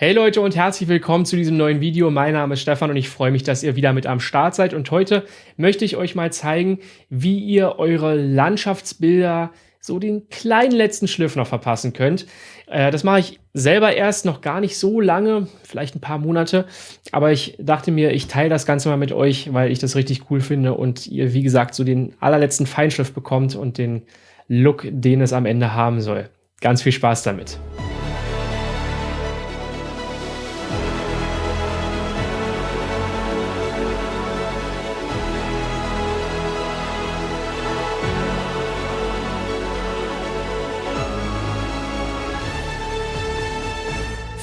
Hey Leute und herzlich willkommen zu diesem neuen Video. Mein Name ist Stefan und ich freue mich, dass ihr wieder mit am Start seid. Und heute möchte ich euch mal zeigen, wie ihr eure Landschaftsbilder so den kleinen letzten Schliff noch verpassen könnt. Äh, das mache ich selber erst noch gar nicht so lange, vielleicht ein paar Monate. Aber ich dachte mir, ich teile das Ganze mal mit euch, weil ich das richtig cool finde und ihr, wie gesagt, so den allerletzten Feinschliff bekommt und den Look, den es am Ende haben soll. Ganz viel Spaß damit.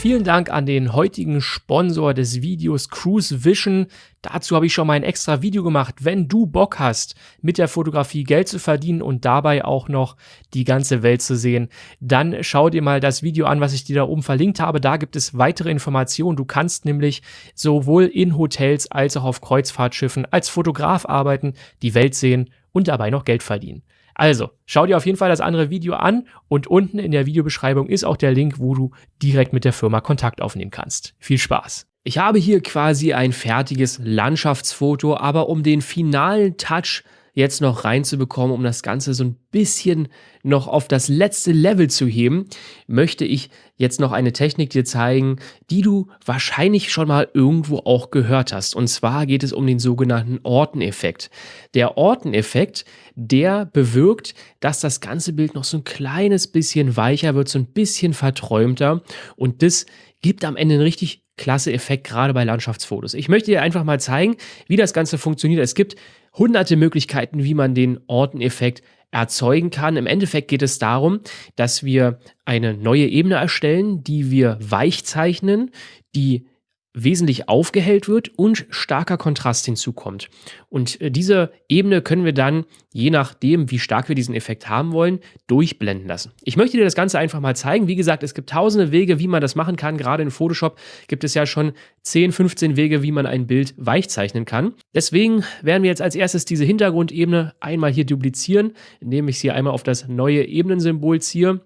Vielen Dank an den heutigen Sponsor des Videos Cruise Vision. Dazu habe ich schon mal ein extra Video gemacht. Wenn du Bock hast, mit der Fotografie Geld zu verdienen und dabei auch noch die ganze Welt zu sehen, dann schau dir mal das Video an, was ich dir da oben verlinkt habe. Da gibt es weitere Informationen. Du kannst nämlich sowohl in Hotels als auch auf Kreuzfahrtschiffen als Fotograf arbeiten, die Welt sehen und dabei noch Geld verdienen. Also, schau dir auf jeden Fall das andere Video an und unten in der Videobeschreibung ist auch der Link, wo du direkt mit der Firma Kontakt aufnehmen kannst. Viel Spaß! Ich habe hier quasi ein fertiges Landschaftsfoto, aber um den finalen Touch jetzt noch reinzubekommen, um das Ganze so ein bisschen noch auf das letzte Level zu heben, möchte ich jetzt noch eine Technik dir zeigen, die du wahrscheinlich schon mal irgendwo auch gehört hast. Und zwar geht es um den sogenannten Orteneffekt. Der Orteneffekt, der bewirkt, dass das ganze Bild noch so ein kleines bisschen weicher wird, so ein bisschen verträumter und das gibt am Ende einen richtig klasse Effekt, gerade bei Landschaftsfotos. Ich möchte dir einfach mal zeigen, wie das Ganze funktioniert. Es gibt hunderte Möglichkeiten, wie man den Orteneffekt erzeugen kann. Im Endeffekt geht es darum, dass wir eine neue Ebene erstellen, die wir weich zeichnen, die wesentlich aufgehellt wird und starker Kontrast hinzukommt. Und äh, diese Ebene können wir dann, je nachdem, wie stark wir diesen Effekt haben wollen, durchblenden lassen. Ich möchte dir das Ganze einfach mal zeigen. Wie gesagt, es gibt tausende Wege, wie man das machen kann. Gerade in Photoshop gibt es ja schon 10, 15 Wege, wie man ein Bild weich zeichnen kann. Deswegen werden wir jetzt als erstes diese Hintergrundebene einmal hier duplizieren, indem ich sie einmal auf das neue Ebenensymbol ziehe.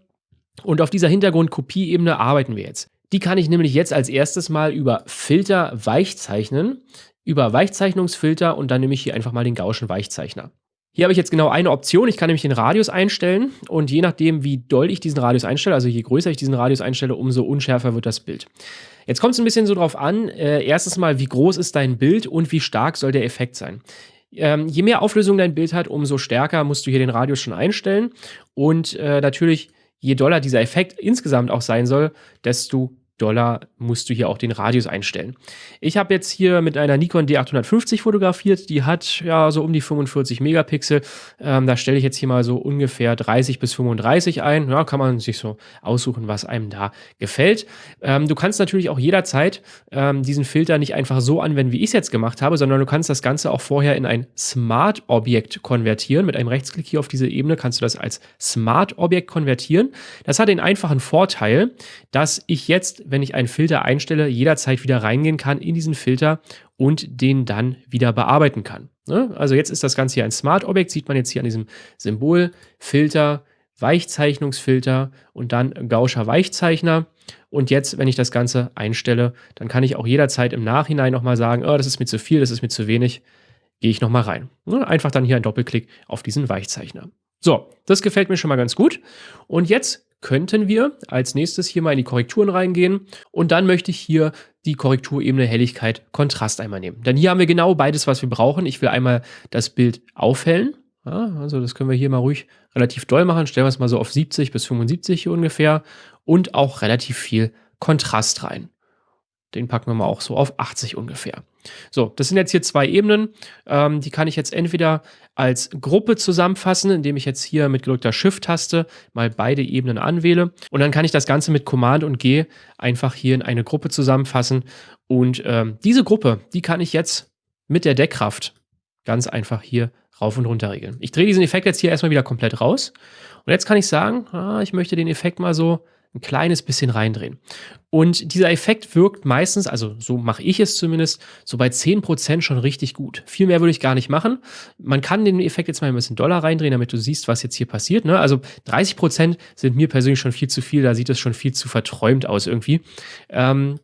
Und auf dieser Hintergrundkopieebene arbeiten wir jetzt. Die kann ich nämlich jetzt als erstes mal über Filter weichzeichnen, über Weichzeichnungsfilter und dann nehme ich hier einfach mal den Gaußschen Weichzeichner. Hier habe ich jetzt genau eine Option. Ich kann nämlich den Radius einstellen und je nachdem, wie doll ich diesen Radius einstelle, also je größer ich diesen Radius einstelle, umso unschärfer wird das Bild. Jetzt kommt es ein bisschen so drauf an, äh, erstens mal, wie groß ist dein Bild und wie stark soll der Effekt sein. Ähm, je mehr Auflösung dein Bild hat, umso stärker musst du hier den Radius schon einstellen und äh, natürlich je doller dieser Effekt insgesamt auch sein soll, desto Dollar musst du hier auch den Radius einstellen. Ich habe jetzt hier mit einer Nikon D850 fotografiert, die hat ja so um die 45 Megapixel. Ähm, da stelle ich jetzt hier mal so ungefähr 30 bis 35 ein. Ja, kann man sich so aussuchen, was einem da gefällt. Ähm, du kannst natürlich auch jederzeit ähm, diesen Filter nicht einfach so anwenden, wie ich es jetzt gemacht habe, sondern du kannst das Ganze auch vorher in ein Smart-Objekt konvertieren. Mit einem Rechtsklick hier auf diese Ebene kannst du das als Smart-Objekt konvertieren. Das hat den einfachen Vorteil, dass ich jetzt wenn ich einen Filter einstelle, jederzeit wieder reingehen kann in diesen Filter und den dann wieder bearbeiten kann. Ne? Also jetzt ist das Ganze hier ein Smart-Objekt, sieht man jetzt hier an diesem Symbol, Filter, Weichzeichnungsfilter und dann Gauscher Weichzeichner. Und jetzt, wenn ich das Ganze einstelle, dann kann ich auch jederzeit im Nachhinein nochmal sagen, oh, das ist mir zu viel, das ist mir zu wenig, gehe ich nochmal rein. Ne? Einfach dann hier ein Doppelklick auf diesen Weichzeichner. So, das gefällt mir schon mal ganz gut. Und jetzt könnten wir als nächstes hier mal in die Korrekturen reingehen und dann möchte ich hier die Korrekturebene Helligkeit Kontrast einmal nehmen. Denn hier haben wir genau beides, was wir brauchen. Ich will einmal das Bild aufhellen. Ja, also das können wir hier mal ruhig relativ doll machen. Stellen wir es mal so auf 70 bis 75 hier ungefähr und auch relativ viel Kontrast rein. Den packen wir mal auch so auf 80 ungefähr. So, das sind jetzt hier zwei Ebenen. Ähm, die kann ich jetzt entweder als Gruppe zusammenfassen, indem ich jetzt hier mit gedrückter Shift-Taste mal beide Ebenen anwähle. Und dann kann ich das Ganze mit Command und G einfach hier in eine Gruppe zusammenfassen. Und ähm, diese Gruppe, die kann ich jetzt mit der Deckkraft ganz einfach hier rauf und runter regeln. Ich drehe diesen Effekt jetzt hier erstmal wieder komplett raus. Und jetzt kann ich sagen, ah, ich möchte den Effekt mal so ein kleines bisschen reindrehen. Und dieser Effekt wirkt meistens, also so mache ich es zumindest, so bei 10% schon richtig gut. Viel mehr würde ich gar nicht machen. Man kann den Effekt jetzt mal ein bisschen doller reindrehen, damit du siehst, was jetzt hier passiert. Ne? Also 30% sind mir persönlich schon viel zu viel, da sieht es schon viel zu verträumt aus irgendwie. Ähm,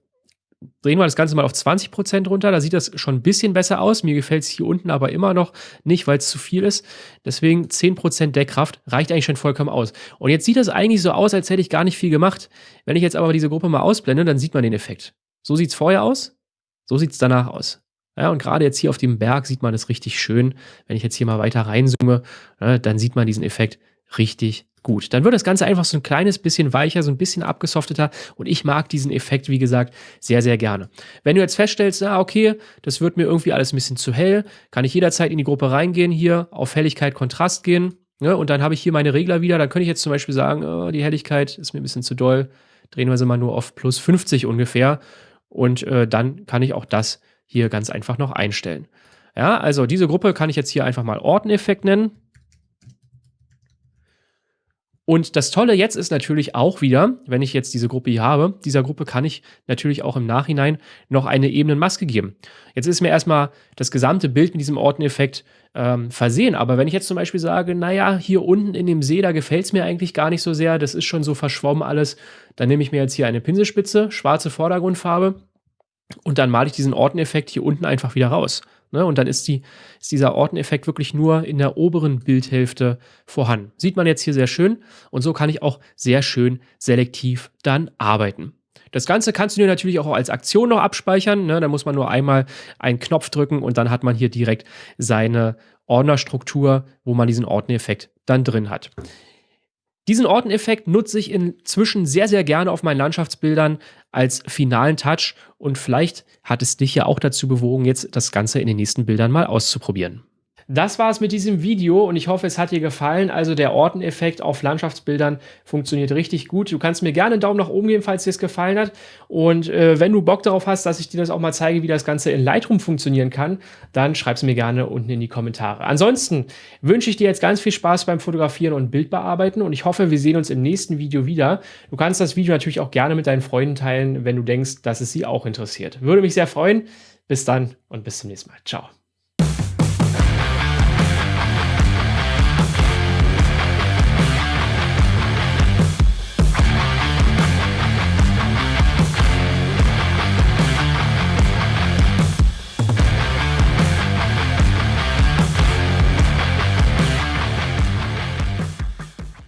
drehen wir das Ganze mal auf 20% runter. Da sieht das schon ein bisschen besser aus. Mir gefällt es hier unten aber immer noch nicht, weil es zu viel ist. Deswegen 10% Deckkraft reicht eigentlich schon vollkommen aus. Und jetzt sieht das eigentlich so aus, als hätte ich gar nicht viel gemacht. Wenn ich jetzt aber diese Gruppe mal ausblende, dann sieht man den Effekt. So sieht es vorher aus, so sieht es danach aus. Ja, und gerade jetzt hier auf dem Berg sieht man es richtig schön. Wenn ich jetzt hier mal weiter reinzoome, ja, dann sieht man diesen Effekt richtig gut. Dann wird das Ganze einfach so ein kleines bisschen weicher, so ein bisschen abgesofteter und ich mag diesen Effekt, wie gesagt, sehr, sehr gerne. Wenn du jetzt feststellst, ah, okay, das wird mir irgendwie alles ein bisschen zu hell, kann ich jederzeit in die Gruppe reingehen, hier auf Helligkeit, Kontrast gehen ne, und dann habe ich hier meine Regler wieder. Dann könnte ich jetzt zum Beispiel sagen, oh, die Helligkeit ist mir ein bisschen zu doll, drehen wir sie mal nur auf plus 50 ungefähr und äh, dann kann ich auch das hier ganz einfach noch einstellen. Ja, also diese Gruppe kann ich jetzt hier einfach mal Orteneffekt nennen. Und das Tolle jetzt ist natürlich auch wieder, wenn ich jetzt diese Gruppe hier habe, dieser Gruppe kann ich natürlich auch im Nachhinein noch eine Ebenenmaske geben. Jetzt ist mir erstmal das gesamte Bild mit diesem Orteneffekt ähm, versehen, aber wenn ich jetzt zum Beispiel sage, naja, hier unten in dem See, da gefällt es mir eigentlich gar nicht so sehr, das ist schon so verschwommen alles, dann nehme ich mir jetzt hier eine Pinselspitze, schwarze Vordergrundfarbe und dann male ich diesen Orteneffekt hier unten einfach wieder raus. Ne? Und dann ist, die, ist dieser Orteneffekt wirklich nur in der oberen Bildhälfte vorhanden. Sieht man jetzt hier sehr schön. Und so kann ich auch sehr schön selektiv dann arbeiten. Das Ganze kannst du dir natürlich auch als Aktion noch abspeichern. Ne? Da muss man nur einmal einen Knopf drücken und dann hat man hier direkt seine Ordnerstruktur, wo man diesen Orteneffekt dann drin hat. Diesen Orteneffekt nutze ich inzwischen sehr, sehr gerne auf meinen Landschaftsbildern als finalen Touch und vielleicht hat es dich ja auch dazu bewogen, jetzt das Ganze in den nächsten Bildern mal auszuprobieren. Das war es mit diesem Video und ich hoffe, es hat dir gefallen. Also der Orteneffekt auf Landschaftsbildern funktioniert richtig gut. Du kannst mir gerne einen Daumen nach oben geben, falls dir es gefallen hat. Und äh, wenn du Bock darauf hast, dass ich dir das auch mal zeige, wie das Ganze in Lightroom funktionieren kann, dann schreib es mir gerne unten in die Kommentare. Ansonsten wünsche ich dir jetzt ganz viel Spaß beim Fotografieren und Bildbearbeiten und ich hoffe, wir sehen uns im nächsten Video wieder. Du kannst das Video natürlich auch gerne mit deinen Freunden teilen, wenn du denkst, dass es sie auch interessiert. Würde mich sehr freuen. Bis dann und bis zum nächsten Mal. Ciao.